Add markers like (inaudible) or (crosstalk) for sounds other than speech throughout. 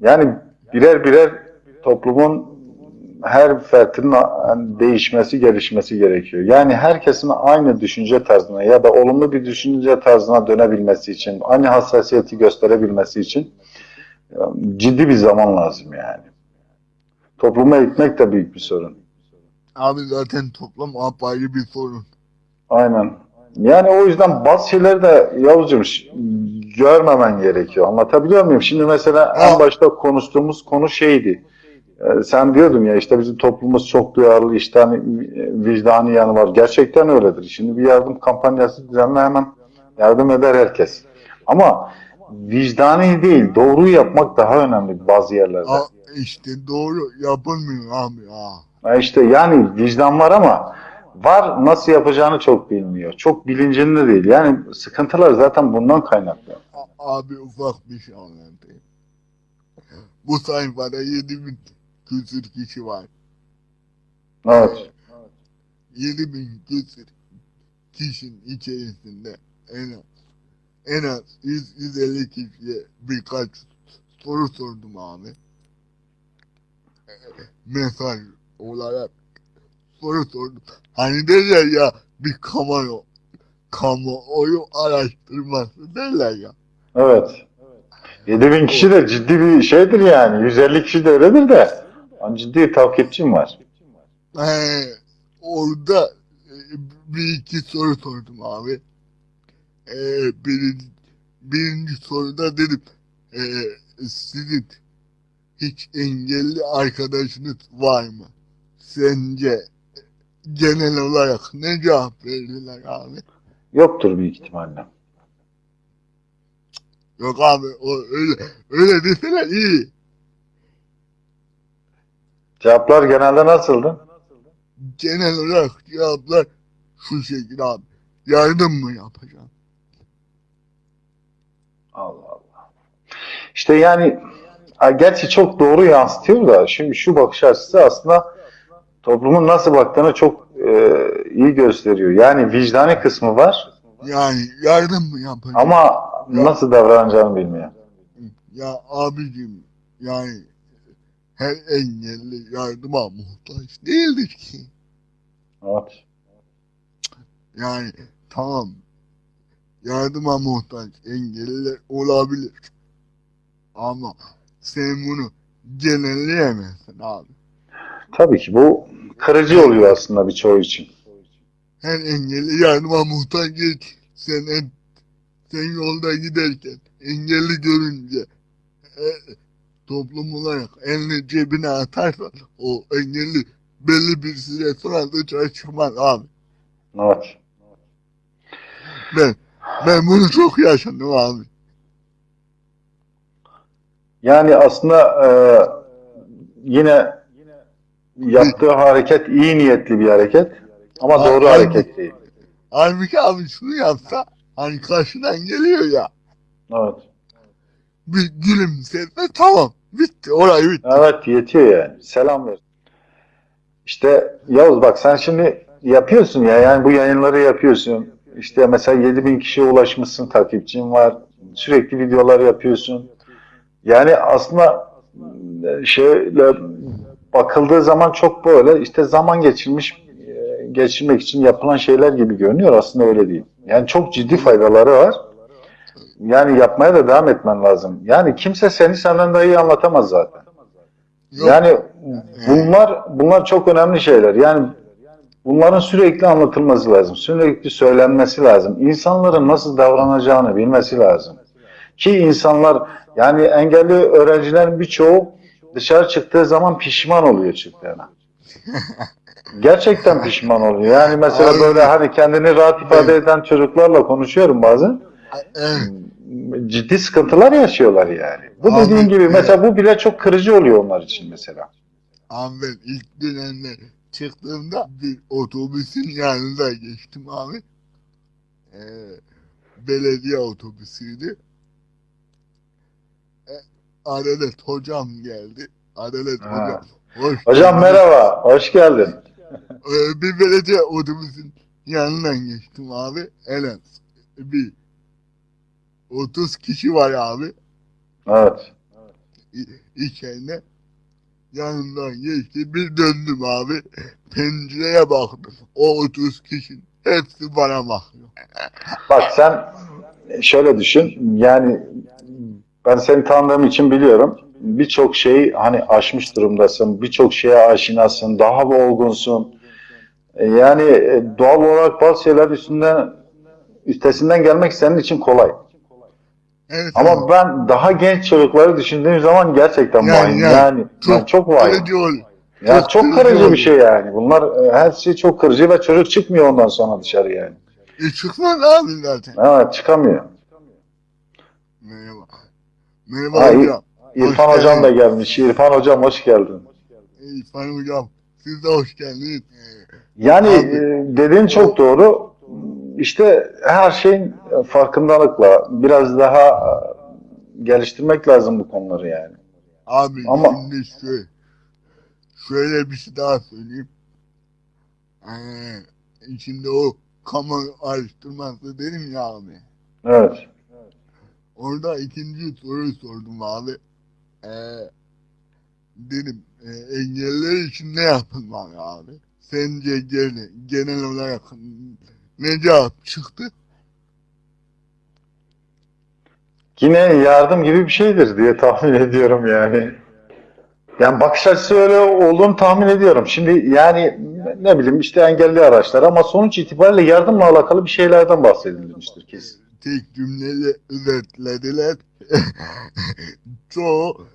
Yani birer birer toplumun her fertinin değişmesi, gelişmesi gerekiyor. Yani herkesin aynı düşünce tarzına ya da olumlu bir düşünce tarzına dönebilmesi için, aynı hassasiyeti gösterebilmesi için e, ciddi bir zaman lazım yani. Topluma eğitmek de büyük bir sorun. Abi zaten toplam apayrı bir sorun. Aynen. Yani o yüzden bazı şeyleri de Yavuzcuğum görmemen gerekiyor. Anlatabiliyor muyum? Şimdi mesela en başta konuştuğumuz konu şeydi. Ee, sen diyordun ya işte bizim toplumumuz çok duyarlı, işte hani e, vicdani yanı var. Gerçekten öyledir. Şimdi bir yardım kampanyası düzenle hemen yardım eder herkes. Ama vicdani değil, doğruyu yapmak daha önemli bazı yerlerde. Aa, işte doğru yapılmıyor abi ya. İşte yani vicdan var ama var nasıl yapacağını çok bilmiyor. Çok bilincinde değil. Yani sıkıntılar zaten bundan kaynaklı. Abi ufak bir şey anlatayım. Bu sayfada 7000 küsür kişi var. Evet. 7000 küsür kişinin içerisinde en az en az 100 150 kişiye birkaç soru sordum abi. Mesaj olarak soru sordum. Hani derler ya bir kamuoyu kamuoyu araştırması derler ya. Evet. 7000 kişi de ciddi bir şeydir yani. 150 kişi de öyledir de. Ama ciddi takipçim var. Ee, orada e, bir iki soru sordum abi. Ee, birinci, birinci soruda dedim ee, sizin hiç engelli arkadaşınız var mı? Sence genel olarak ne cevap verdiler abi? Yoktur büyük ihtimalle. Yok abi o öyle öyle deseler iyi. Cevaplar genelde nasıldı? Genel olarak cevaplar şu şekilde abi. Yardım mı yapacağım? Allah Allah. İşte yani gerçi çok doğru yansıtıyor da şimdi şu bakış açısı aslında toplumun nasıl baktığını çok e, iyi gösteriyor. Yani vicdani kısmı var Yani yardım mı yapacağım? ama nasıl davranacağını bilmiyor. Ya abicim yani her engelli yardıma muhtaç değildir ki. Evet. Yani tamam yardıma muhtaç engelliler olabilir. Ama sen bunu genelleyemezsin abi. Tabii ki bu kırıcı oluyor aslında birçoğu için. Her engelli yardıma muhtaç değil. Sen, en, sen yolda giderken engelli görünce e, toplum olarak elini cebine atarsan o engelli belli bir süre sonra dışarı çıkmaz abi. Evet. Ben ben bunu çok yaşadım abi. Yani aslında e, yine yaptığı hareket iyi niyetli bir hareket ama doğru Aynen. hareket değil. Halbuki abi şunu yapsa hani karşıdan geliyor ya Evet. bir gülümsese tamam bitti olay bitti. Evet yetiyor yani. Selam ver. İşte Yavuz bak sen şimdi yapıyorsun ya yani bu yayınları yapıyorsun. İşte mesela 7000 kişiye ulaşmışsın takipçin var. Sürekli videolar yapıyorsun. Yani aslında e, şöyle bakıldığı zaman çok böyle işte zaman geçirmiş e, geçirmek için yapılan şeyler gibi görünüyor. Aslında öyle değil. Yani çok ciddi faydaları var. Yani yapmaya da devam etmen lazım. Yani kimse seni senden daha iyi anlatamaz zaten. Yok, Yani bunlar bunlar çok önemli şeyler. Yani bunların sürekli anlatılması lazım. Sürekli söylenmesi lazım. İnsanların nasıl davranacağını bilmesi lazım. Ki insanlar yani engelli öğrencilerin birçoğu dışarı çıktığı zaman pişman oluyor çıktığına. (laughs) Gerçekten pişman oluyor. Yani mesela Aynen. böyle hani kendini rahat ifade eden çocuklarla konuşuyorum bazen. Ciddi sıkıntılar yaşıyorlar yani. Bu Abi, dediğin gibi mesela bu bile çok kırıcı oluyor onlar için mesela. Abi ben ilk dönemde çıktığımda bir otobüsün yanında geçtim abi. Ee, belediye otobüsüydü. Adalet hocam geldi. Adalet Ha. hocam. Hoş Hocam geldin. merhaba, hoş geldin. Ee, bir belediye otobüsün yanından geçtim abi. En az bir 30 kişi var abi. Evet. i- içeride yanımdan geçti bir döndüm abi pencereye baktım o 30 kişinin hepsi bana bakıyor. Bak sen şöyle düşün. Yani ben seni tanıdığım için biliyorum. Birçok şeyi hani aşmış durumdasın. Birçok şeye aşinasın. Daha olgunsun. E, Yani e, doğal olarak bazı şeyler üstünden üstesinden gelmek senin için kolay. Evet Ama abi. ben daha genç çocukları düşündüğüm zaman gerçekten Yani, vahim. yani. Yani, yani çok vahim. ol- Ya çok çok kırıcı kırıcı bir şey yani. Bunlar e, her şey çok kırıcı ve çocuk çıkmıyor ondan sonra dışarı yani. E çıkmaz abi zaten. Evet çıkamıyor. Merhaba. Ha, hocam. İrfan Hoş hocam da gelmiş. İrfan hocam hoş geldin. İrfan hocam siz de hoş geldiniz. Yani Abi- e, dediğin çok doğru. İşte her şeyin farkındalıkla biraz daha e, geliştirmek lazım bu konuları yani. Abi Ama- şimdi şöyle, şöyle bir şey daha söyleyeyim. Ee, şimdi o kamu araştırması dedim ya abi. Evet. Orada ikinci soruyu sordum abi. Ee, dedim e, engeller için ne yapılmalı abi? Sence genel, genel olarak ne cevap çıktı? Yine yardım gibi bir şeydir diye tahmin ediyorum yani. Yani bakış açısı öyle olduğunu tahmin ediyorum. Şimdi yani ne bileyim işte engelli araçlar ama sonuç itibariyle yardımla alakalı bir şeylerden bahsedilmiştir kesin. Tek cümleyle özetlediler. (laughs) Çoğu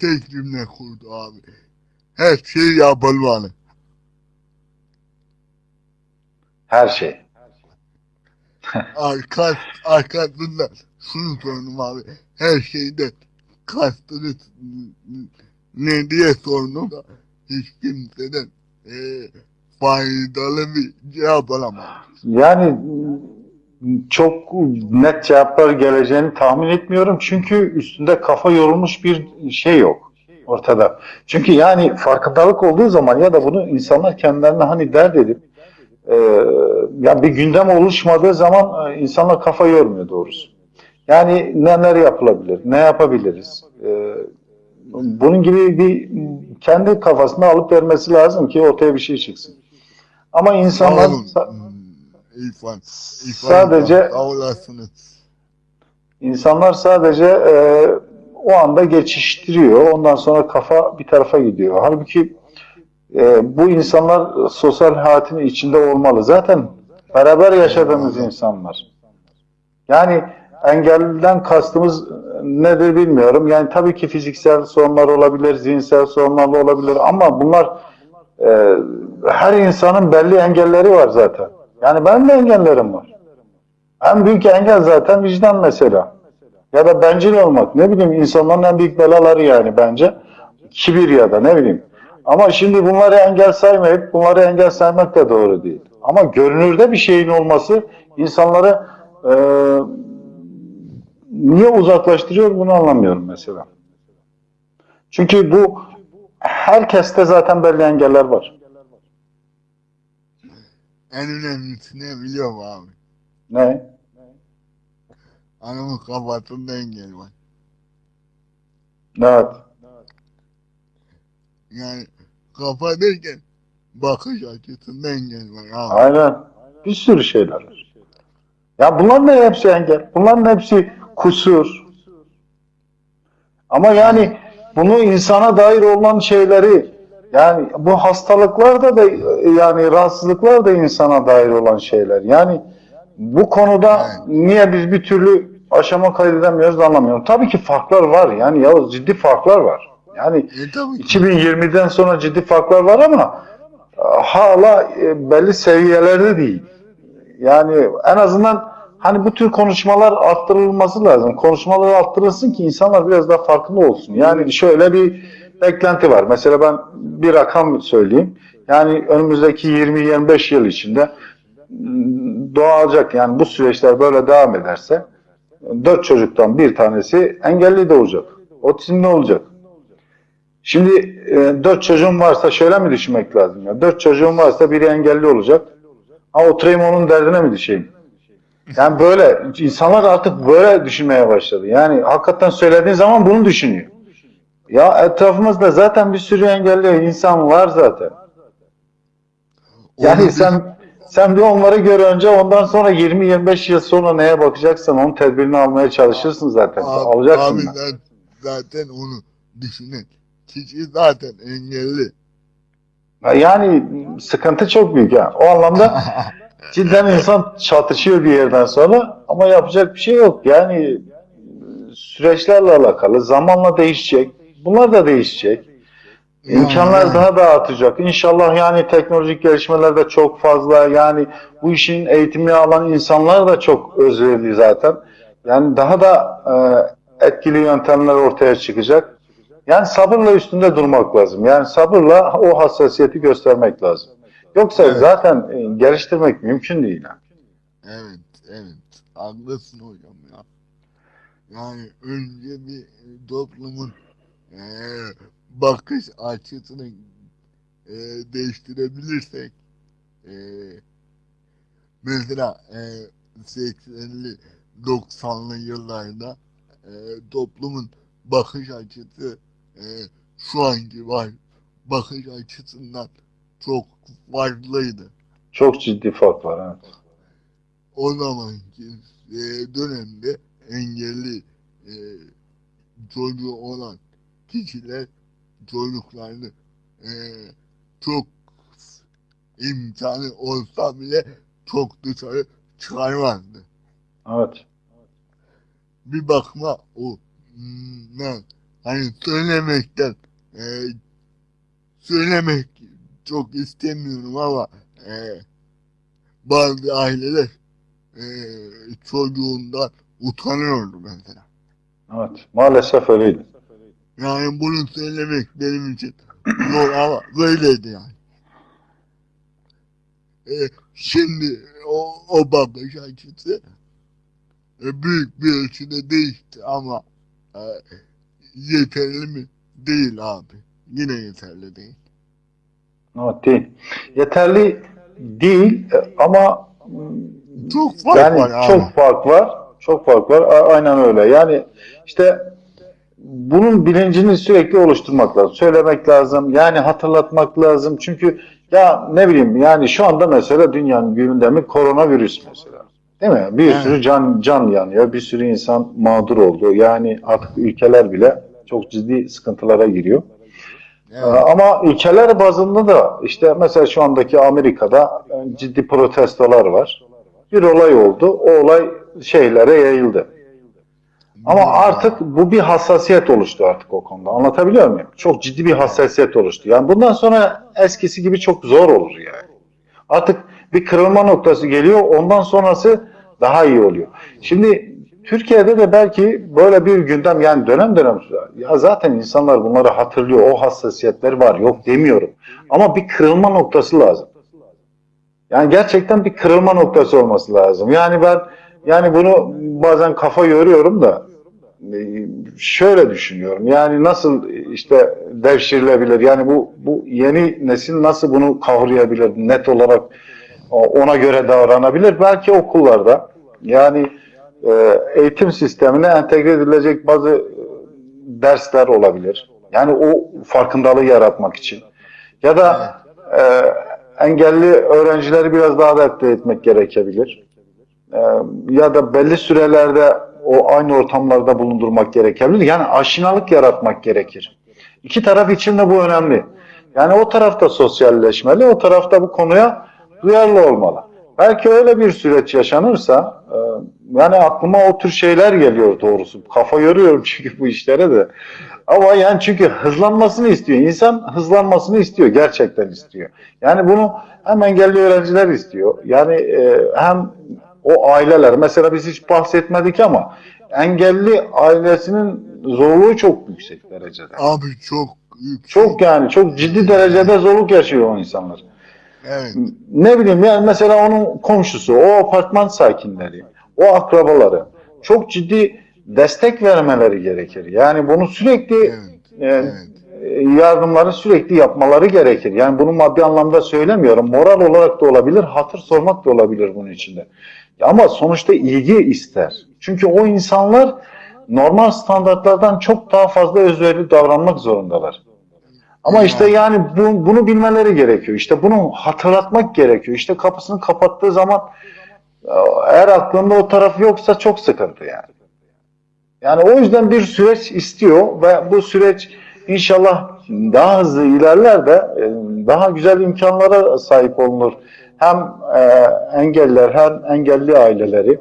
tek cümle kurdu abi. Her şey yapılmalı. Her şey. Arka, arkasında şunu sordum abi. Her şeyde kastınız ne diye sordum. Hiç kimseden e, faydalı bir cevap alamadım. Yani çok net cevaplar geleceğini tahmin etmiyorum. Çünkü üstünde kafa yorulmuş bir şey yok ortada. Çünkü yani farkındalık olduğu zaman ya da bunu insanlar kendilerine hani dert edip e, ya bir gündem oluşmadığı zaman e, insanlar kafa yormuyor doğrusu. Yani neler yapılabilir, ne yapabiliriz? E, bunun gibi bir kendi kafasında alıp vermesi lazım ki ortaya bir şey çıksın. Ama insanlar. Hmm, İrfan. İrfan sadece olasınız. İnsanlar sadece e, o anda geçiştiriyor. Ondan sonra kafa bir tarafa gidiyor. Halbuki e, bu insanlar sosyal hayatın içinde olmalı. Zaten beraber yaşadığımız insanlar. Yani engelliden kastımız nedir bilmiyorum. Yani tabii ki fiziksel sorunlar olabilir, zihinsel sorunlar olabilir ama bunlar e, her insanın belli engelleri var zaten. Yani benim de engellerim var. En büyük engel zaten vicdan mesela. Ya da bencil olmak. Ne bileyim insanların en büyük belaları yani bence. Kibir ya da ne bileyim. Ama şimdi bunları engel saymayıp bunları engel saymak da doğru değil. Ama görünürde bir şeyin olması insanları e, niye uzaklaştırıyor bunu anlamıyorum mesela. Çünkü bu herkeste zaten belli engeller var. En önemlisi ne biliyor musun abi? Ne? Anamın kafasında engel var. Evet. Yani kafa derken bakış açısında engel var abi. Aynen. Bir sürü şeyler var. Ya bunların da hepsi engel. Bunların hepsi kusur. Ama yani bunu insana dair olan şeyleri yani bu hastalıklar da yani rahatsızlıklar da insana dair olan şeyler. Yani bu konuda niye biz bir türlü aşama kaydedemiyoruz anlamıyorum. Tabii ki farklar var. Yani ya ciddi farklar var. Yani E tabii ki. 2020'den sonra ciddi farklar var ama e, hala e, belli seviyelerde değil. Yani en azından hani bu tür konuşmalar arttırılması lazım. Konuşmalar arttırılsın ki insanlar biraz daha farkında olsun. Yani şöyle bir beklenti var. Mesela ben bir rakam söyleyeyim. Yani önümüzdeki 20-25 yıl içinde doğacak yani bu süreçler böyle devam ederse dört çocuktan bir tanesi engelli doğacak. Otizmli olacak. Şimdi e, dört çocuğum varsa şöyle mi düşünmek lazım ya? Dört çocuğum varsa biri engelli olacak. Ha oturayım onun derdine mi düşeyim? Yani böyle insanlar artık böyle düşünmeye başladı. Yani hakikaten söylediğin zaman bunu düşünüyor. Ya etrafımızda zaten bir sürü engelli insan var zaten. Yani sen sen bir onları gör önce ondan sonra 20-25 yıl sonra neye bakacaksan onun tedbirini almaya çalışırsın zaten. Abi, Alacaksın. abi da. ben zaten onu düşünen kişi zaten engelli. Yani sıkıntı çok büyük ya. O anlamda (laughs) cidden insan çatışıyor bir yerden sonra ama yapacak bir şey yok. Yani süreçlerle alakalı zamanla değişecek. Bunlar da değişecek. İmkanlar daha da artacak. İnşallah yani teknolojik gelişmeler de çok fazla. Yani bu işin eğitimini alan insanlar da çok özverili zaten. Yani daha da e, etkili yöntemler ortaya çıkacak. Yani sabırla üstünde durmak lazım. Yani sabırla o hassasiyeti göstermek lazım. Yoksa Evet. zaten e, geliştirmek mümkün değil. yani. Evet, evet. Haklısın hocam ya. Yani önce bir e, toplumun bakış açısını eee, değiştirebilirsek eee, mesela eee 80'li 90'lı yıllarda eee, toplumun bakış açısı eee, şu anki var bakış açısından çok farklıydı. Çok ciddi fark var. Evet. o zamanki e, dönemde engelli e, çocuğu olan kişiler çocuklarını e, çok imkanı olsa bile çok dışarı çıkarmazdı. evet. Bir bakma o hmm, ne, hani söylemekten e, söylemek çok istemiyorum ama e, bazı aileler e, çocuğundan utanıyordu mesela. Evet. Maalesef öyleydi. Yani bunu söylemek benim için zor ama böyleydi yani. E, şimdi o, o bakış açısı e, büyük bir ölçüde değişti ama e, yeterli mi? Değil abi. Yine yeterli değil. Evet değil. Yeterli değil e, ama Çok fark yani var abi. çok fark var. Çok fark var. Aynen öyle. Yani işte bunun bilincini sürekli oluşturmak lazım. Söylemek lazım. Yani hatırlatmak lazım. Çünkü ya ne bileyim yani şu anda mesela dünyanın gündemi koronavirüs mesela. Değil mi? Bir Evet. sürü can can yanıyor. Bir sürü insan mağdur oldu. Yani artık ülkeler bile çok ciddi sıkıntılara giriyor. Ee, Evet. Ama ülkeler bazında da işte mesela şu andaki Amerika'da ciddi protestolar var. Bir olay oldu. O olay şeylere yayıldı. Ama artık bu bir hassasiyet oluştu artık o konuda. Anlatabiliyor muyum? Çok ciddi bir hassasiyet oluştu. Yani bundan sonra eskisi gibi çok zor olur yani. Artık bir kırılma noktası geliyor. Ondan sonrası daha iyi oluyor. Şimdi Türkiye'de de belki böyle bir gündem yani dönem dönem ya zaten insanlar bunları hatırlıyor. O hassasiyetler var. Yok demiyorum. Ama bir kırılma noktası lazım. Yani gerçekten bir kırılma noktası olması lazım. Yani ben yani bunu bazen kafa yoruyorum da şöyle düşünüyorum. Yani nasıl işte devşirilebilir? Yani bu bu yeni nesil nasıl bunu kavrayabilir? Net olarak ona göre davranabilir. Belki okullarda yani e, eğitim sistemine entegre edilecek bazı e, dersler olabilir. Yani o farkındalığı yaratmak için. Ya da e, engelli öğrencileri biraz daha adapte etmek gerekebilir. E, ya da belli sürelerde o aynı ortamlarda bulundurmak gerekebilir. Yani aşinalık yaratmak gerekir. İki taraf için de bu önemli. Yani o tarafta sosyalleşmeli, o tarafta bu konuya duyarlı olmalı. Belki öyle bir süreç yaşanırsa, e, yani aklıma o tür şeyler geliyor doğrusu. Kafa yoruyorum (laughs) çünkü bu işlere de. Ama yani çünkü hızlanmasını istiyor. İnsan hızlanmasını istiyor, gerçekten istiyor. Yani bunu hem engelli öğrenciler istiyor. Yani e, hem o aileler, mesela biz hiç bahsetmedik ama engelli ailesinin zorluğu çok yüksek derecede. Abi çok yüksek. Çok yani çok ciddi derecede zorluk yaşıyor o insanlar. Evet. Ne bileyim yani mesela onun komşusu, o apartman sakinleri, o akrabaları çok ciddi destek vermeleri gerekir. Yani bunu sürekli Evet. e, Evet. yardımları sürekli yapmaları gerekir. Yani bunu maddi anlamda söylemiyorum. Moral olarak da olabilir, hatır sormak da olabilir bunun içinde. Ama sonuçta ilgi ister. Çünkü o insanlar normal standartlardan çok daha fazla özverili davranmak zorundalar. Ama işte yani bu, bunu bilmeleri gerekiyor. İşte bunu hatırlatmak gerekiyor. İşte kapısını kapattığı zaman eğer aklında o taraf yoksa çok sıkıntı yani. Yani o yüzden bir süreç istiyor ve bu süreç inşallah daha hızlı ilerler de e, daha güzel imkanlara sahip olunur. Hem e, engelliler hem engelli aileleri.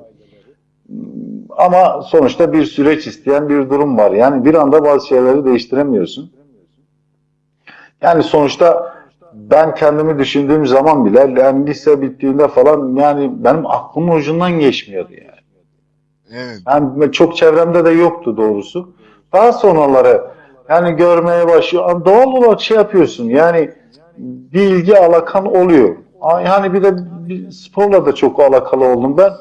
Ama sonuçta bir süreç isteyen bir durum var. Yani bir anda bazı şeyleri değiştiremiyorsun. Yani sonuçta ben kendimi düşündüğüm zaman bile yani lise bittiğinde falan yani benim aklımın ucundan geçmiyordu yani. Evet. Yani çok çevremde de yoktu doğrusu. Daha sonraları yani görmeye başlıyor. Doğal olarak şey yapıyorsun yani bir ilgi alakan oluyor. Yani bir de bir sporla da çok alakalı oldum ben.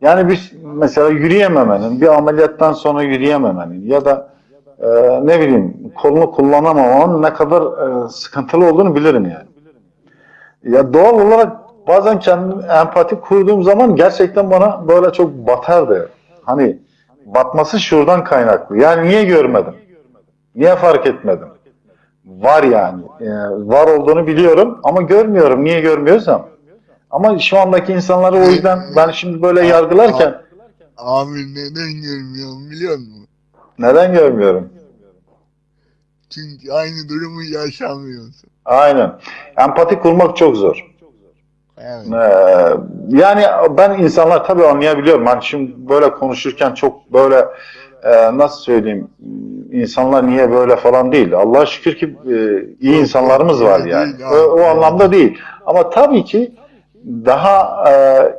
Yani bir mesela yürüyememenin, bir ameliyattan sonra yürüyememenin ya da e, ne bileyim kolunu kullanamamanın ne kadar e, sıkıntılı olduğunu bilirim yani. Ya doğal olarak bazen kendim empati kurduğum zaman gerçekten bana böyle çok batardı. Hani batması şuradan kaynaklı. Yani niye görmedim? Niye fark etmedim? Var yani. Ee, var olduğunu biliyorum ama görmüyorum. Niye görmüyorsam. Ama şu andaki insanları o yüzden (laughs) ben şimdi böyle yargılarken Abi neden görmüyorum biliyor musun? neden görmüyorum? Çünkü aynı durumu yaşamıyorsun. Aynen. Empati kurmak çok zor. Evet. Ee, yani ben insanlar tabii anlayabiliyorum. Hani şimdi böyle konuşurken çok böyle e, nasıl söyleyeyim insanlar niye böyle falan değil. Allah'a şükür ki e, iyi insanlarımız var yani. O, o anlamda değil. Ama tabii ki daha e,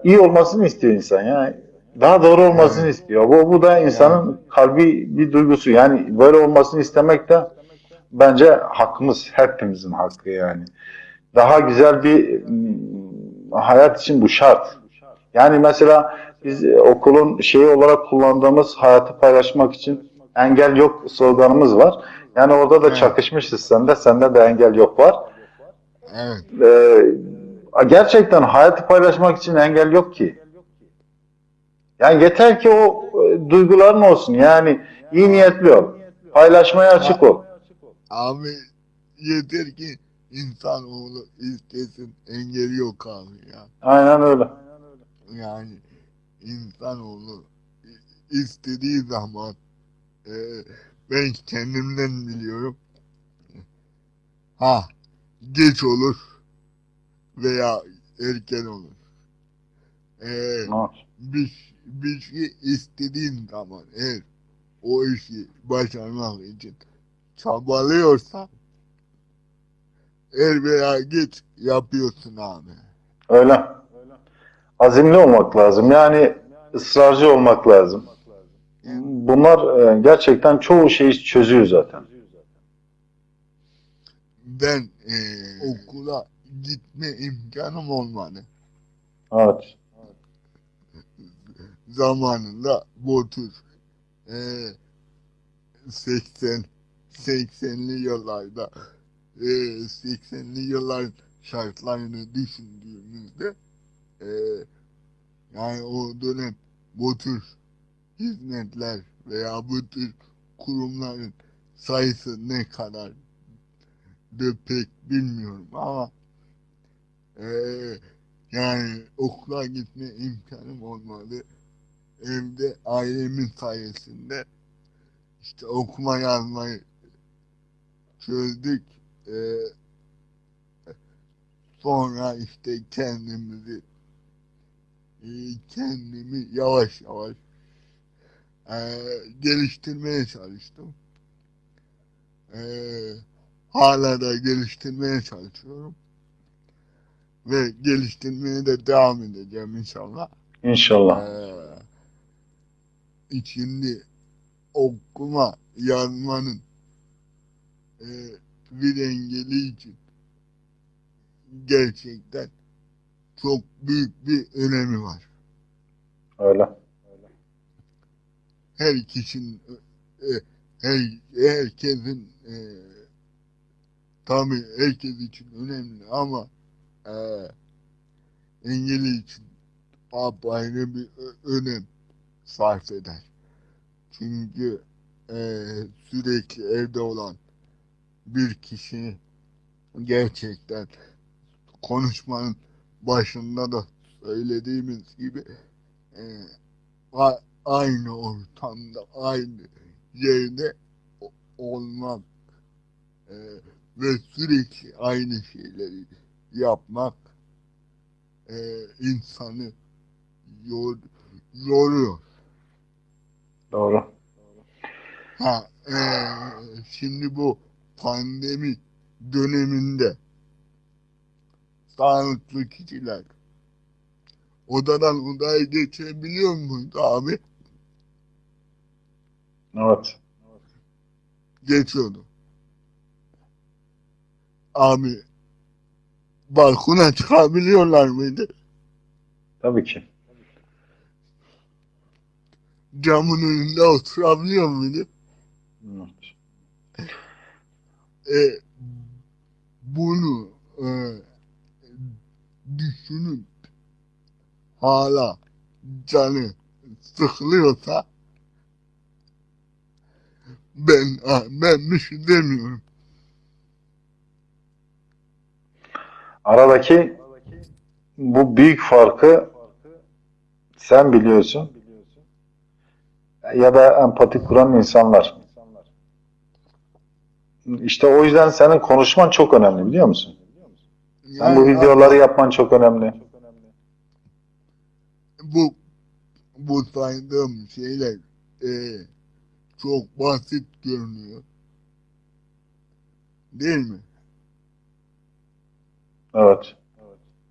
iyi olmasını istiyor insan yani. Daha doğru olmasını istiyor. Bu, bu da insanın kalbi bir duygusu. Yani böyle olmasını istemek de bence hakkımız. Hepimizin hakkı yani. Daha güzel bir hayat için bu şart. Yani mesela biz okulun şeyi olarak kullandığımız hayatı paylaşmak için engel yok sloganımız var. Yani orada da Evet. çakışmışız sende, sende de engel yok var. Evet. Ee, gerçekten hayatı paylaşmak için engel yok ki. Yani yeter ki o e, duyguların olsun. Yani iyi niyetli ol. Paylaşmaya açık ol. Abi yeter ki insanoğlu istesin engeli yok abi ya. Aynen öyle. Yani insanoğlu istediği zaman e, ben kendimden biliyorum. Ha geç olur veya erken olur. E, bir, bir şey istediğin zaman eğer o işi başarmak için çabalıyorsan er veya geç yapıyorsun abi. Öyle. Azimli olmak lazım. Yani ısrarcı olmak lazım. Bunlar e, gerçekten çoğu şeyi çözüyor zaten. Ben eee, okula gitme imkanım olmadı. Evet. Zamanında Botur eee 80 80'li yıllarda eee 80'li yılların şartlarını düşündüğümüzde eee yani o dönem bu tür hizmetler veya bu tür kurumların sayısı ne kadar de pek bilmiyorum ama eee, yani okula gitme imkanım olmadı. Evde ailemin sayesinde işte okuma yazmayı çözdük. Eee, sonra işte kendimizi eee, kendimi yavaş yavaş eee, geliştirmeye çalıştım. Eee hala da geliştirmeye çalışıyorum. Ve geliştirmeye de devam edeceğim inşallah. İnşallah. Ee, şimdi okuma yazmanın e, bir engeli için gerçekten çok büyük bir önemi var. Öyle. Her kişinin e, her, herkesin e, tabii herkes için önemli ama e, engeli için apayrı bir önem sarf eder. Çünkü eee, sürekli evde olan bir kişi gerçekten konuşmanın başında da söylediğimiz gibi a- aynı ortamda, aynı yerde olmak eee, ve sürekli aynı şeyleri yapmak eee, insanı yor, yoruyor. Doğru. Ha, eee, şimdi bu pandemi döneminde sağlıklı kişiler odadan odaya geçebiliyor muydu abi? Evet. Geçiyordu. Abi balkona çıkabiliyorlar mıydı? Tabii ki. Camın önünde oturabiliyor muydu? Evet. E, bunu e, düşünüp hala canı sıkılıyorsa ben ben bir şey demiyorum. Aradaki bu büyük farkı sen biliyorsun ya da empati kuran insanlar. İşte o yüzden senin konuşman çok önemli biliyor musun? Sen bu Yani videoları yapman çok önemli. bu bu saydığım şeyler e, çok basit görünüyor. Değil mi? Evet.